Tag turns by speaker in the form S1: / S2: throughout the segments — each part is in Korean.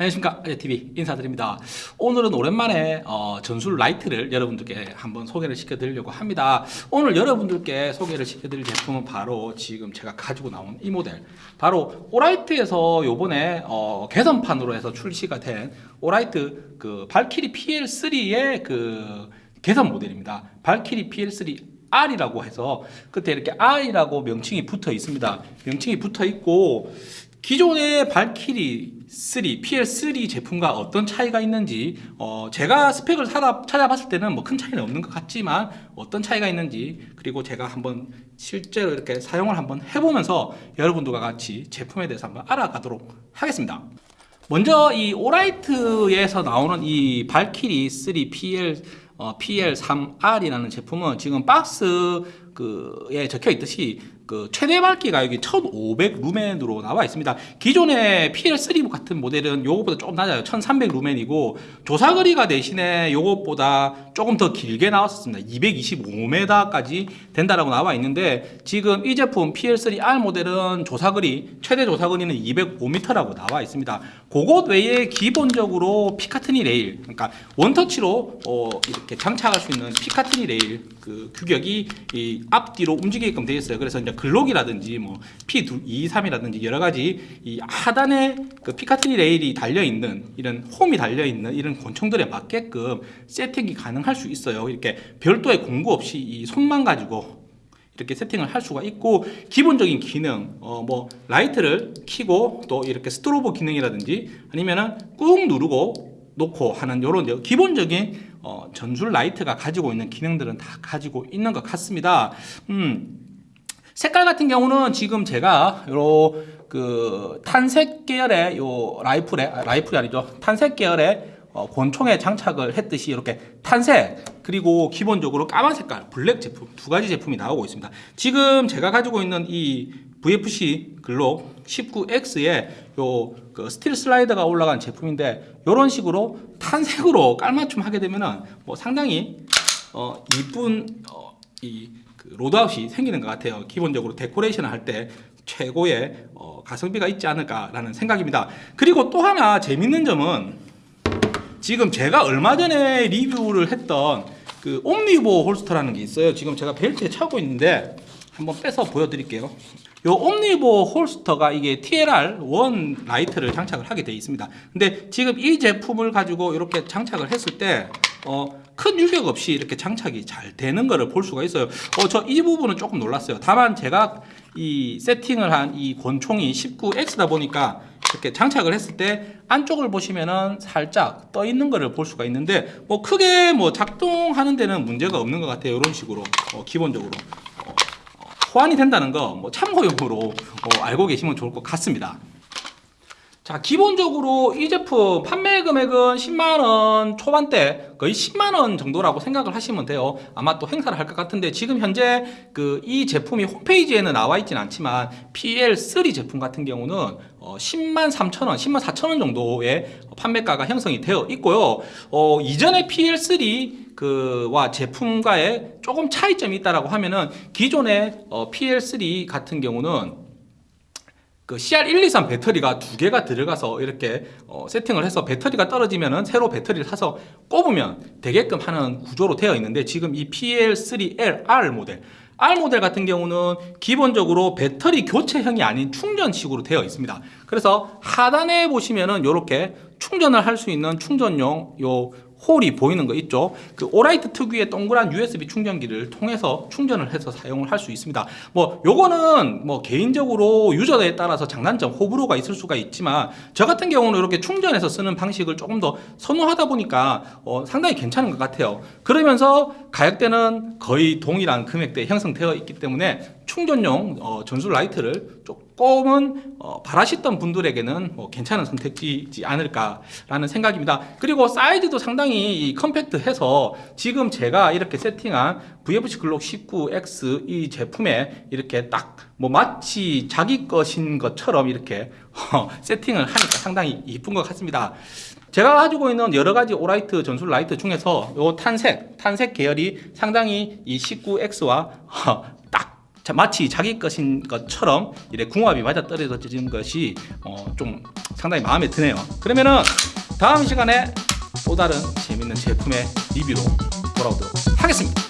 S1: 안녕하십니까. 아재TV 인사드립니다. 오늘은 오랜만에 어, 전술 라이트를 여러분들께 한번 소개를 시켜드리려고 합니다. 오늘 여러분들께 소개를 시켜드릴 제품은 바로 지금 제가 가지고 나온 이 모델. 바로 Olight에서 요번에 어, 개선판으로 해서 출시가 된 Olight 그 Valkyrie PL3의 그 개선 모델입니다. Valkyrie PL3 R이라고 해서 그때 이렇게 R이라고 명칭이 붙어 있습니다. 명칭이 붙어 있고 기존의 발키리 3, PL3 제품과 어떤 차이가 있는지 어, 제가 스펙을 찾아봤을 때는 뭐 큰 차이는 없는 것 같지만 어떤 차이가 있는지 그리고 제가 한번 실제로 이렇게 사용을 한번 해보면서 여러분들과 같이 제품에 대해서 한번 알아가도록 하겠습니다. 먼저 이 오라이트에서 나오는 이 발키리 3 PL 어, PL3R이라는 제품은 지금 박스 그에 적혀 있듯이 그 최대 밝기 가격이 1500 루멘으로 나와 있습니다. 기존의 PL3 같은 모델은 요것보다 조금 낮아요. 1300 루멘이고 조사거리가 대신에 요것보다 조금 더 길게 나왔었습니다. 225m까지 된다라고 나와 있는데 지금 이 제품 PL3R 모델은 조사거리 최대 조사거리는 205m라고 나와 있습니다. 그것 외에 기본적으로 Picatinny 레일 그러니까 원터치로 어 이렇게 장착할 수 있는 Picatinny 레일 그 규격이 이 앞뒤로 움직이게끔 되어 있어요 그래서 이제 Glock이라든지 뭐 P223이라든지 여러 가지 이 하단에 그 Picatinny 레일이 달려 있는 이런 홈이 달려 있는 이런 권총들에 맞게끔 세팅이 가능할 수 있어요. 이렇게 별도의 공구 없이 이 손만 가지고 이렇게 세팅을 할 수가 있고 기본적인 기능 어 뭐 라이트를 켜고 또 이렇게 스트로보 기능이라든지 아니면은 꾹 누르고 놓고 하는 이런 기본적인 어 전술 라이트가 가지고 있는 기능들은 다 가지고 있는 것 같습니다. 음. 색깔 같은 경우는 지금 제가 요그 탄색 계열의 요 라이플에 아, 라이플이 아니죠 탄색 계열의 어, 권총에 장착을 했듯이 이렇게 탄색 그리고 기본적으로 까만 색깔 블랙 제품 두 가지 제품이 나오고 있습니다. 지금 제가 가지고 있는 이 VFC Glock 19X에 요 그 스틸 슬라이더가 올라간 제품인데 이런 식으로 탄색으로 깔맞춤 하게 되면은 뭐 상당히 어 이쁜 어, 이 그 loadout이 생기는 것 같아요. 기본적으로 데코레이션을 할 때 최고의 어, 가성비가 있지 않을까라는 생각입니다. 그리고 또 하나 재밌는 점은 지금 제가 얼마 전에 리뷰를 했던 그 Omnivore holster라는 게 있어요. 지금 제가 벨트에 차고 있는데 한번 빼서 보여드릴게요. 요 Omnivore holster가 이게 TLR1 라이트를 장착을 하게 되어 있습니다. 근데 지금 이 제품을 가지고 이렇게 장착을 했을 때 어, 큰 유격 없이 이렇게 장착이 잘 되는 것을 볼 수가 있어요. 어, 저 이 부분은 조금 놀랐어요. 다만 제가 이 세팅을 한 이 권총이 19X다 보니까 이렇게 장착을 했을 때 안쪽을 보시면은 살짝 떠 있는 것을 볼 수가 있는데 뭐 크게 뭐 작동하는 데는 문제가 없는 것 같아요. 이런 식으로. 어, 기본적으로. 어, 어 호환이 된다는 거 뭐 참고용으로 어, 알고 계시면 좋을 것 같습니다 자 기본적으로 이 제품 판매 금액은 10만원 초반대 거의 10만원 정도라고 생각을 하시면 돼요. 아마 또 행사를 할 것 같은데 지금 현재 그 이 제품이 홈페이지에는 나와 있진 않지만 PL3 제품 같은 경우는 어 10만 3천원 10만 4천원 정도의 판매가가 형성이 되어 있고요. 어 이전에 PL3 그와 제품과의 조금 차이점이 있다라고 하면은 기존의 어 PL3 같은 경우는 그 CR123 배터리가 두 개가 들어가서 이렇게 어, 세팅을 해서 배터리가 떨어지면 새로 배터리를 사서 꼽으면 되게끔 하는 구조로 되어 있는데 지금 이 PL3L-R 모델. R 모델 같은 경우는 기본적으로 배터리 교체형이 아닌 충전식으로 되어 있습니다. 그래서 하단에 보시면은 이렇게 충전을 할 수 있는 충전용 요 홀이 보이는 거 있죠? 그 오라이트 특유의 동그란 USB 충전기를 통해서 충전을 해서 사용을 할 수 있습니다. 뭐 요거는 뭐 개인적으로 유저에 따라서 장단점 호불호가 있을 수가 있지만 저 같은 경우는 이렇게 충전해서 쓰는 방식을 조금 더 선호하다 보니까 어, 상당히 괜찮은 것 같아요. 그러면서 가격대는 거의 동일한 금액대에 형성되어 있기 때문에 충전용 어, 전술 라이트를 조금은 어, 바라셨던 분들에게는 뭐 괜찮은 선택지지 않을까라는 생각입니다. 그리고 사이즈도 상당히 컴팩트해서 지금 제가 이렇게 세팅한 VFC 글록 19X 이 제품에 이렇게 딱 뭐 마치 자기 것인 것처럼 이렇게 어, 세팅을 하니까 상당히 이쁜 것 같습니다. 제가 가지고 있는 여러 가지 Olight 전술 라이트 중에서 요 탄색, 탄색 계열이 상당히 이 19X와 자, 마치 자기 것인 것처럼 이래 궁합이 맞아 떨어지는 것이 어, 좀 상당히 마음에 드네요. 그러면은 다음 시간에 또 다른 재밌는 제품의 리뷰로 돌아오도록 하겠습니다.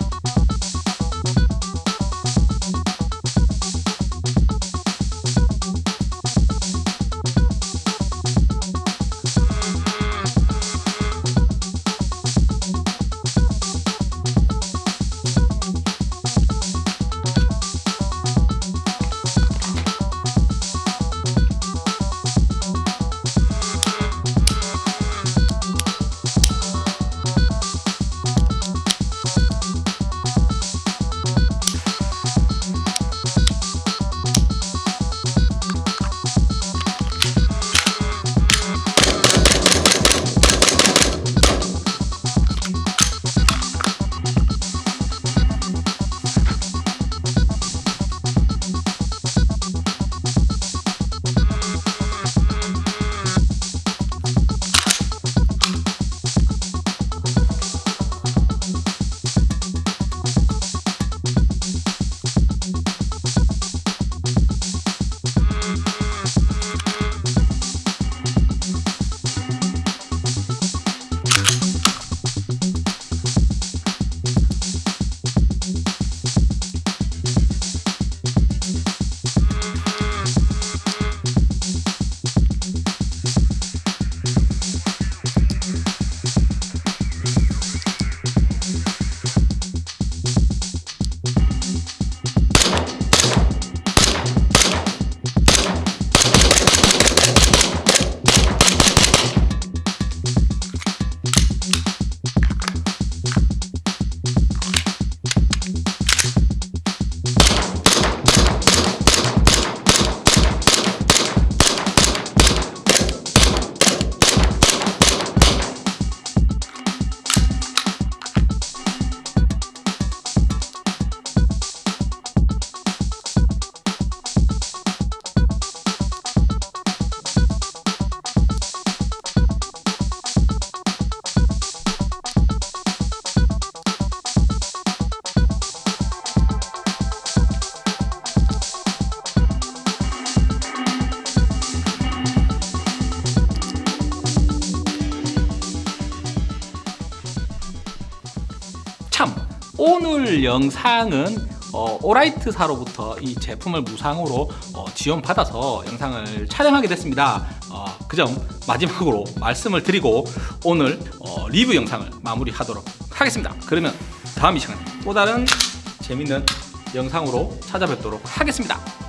S1: 오늘 영상은 어, 오라이트사로부터 이 제품을 무상으로 어, 지원받아서 영상을 촬영하게 됐습니다. 어, 그점 마지막으로 말씀을 드리고 오늘 어, 리뷰 영상을 마무리하도록 하겠습니다. 그러면 다음 이 시간에 또 다른 재밌는 영상으로 찾아뵙도록 하겠습니다.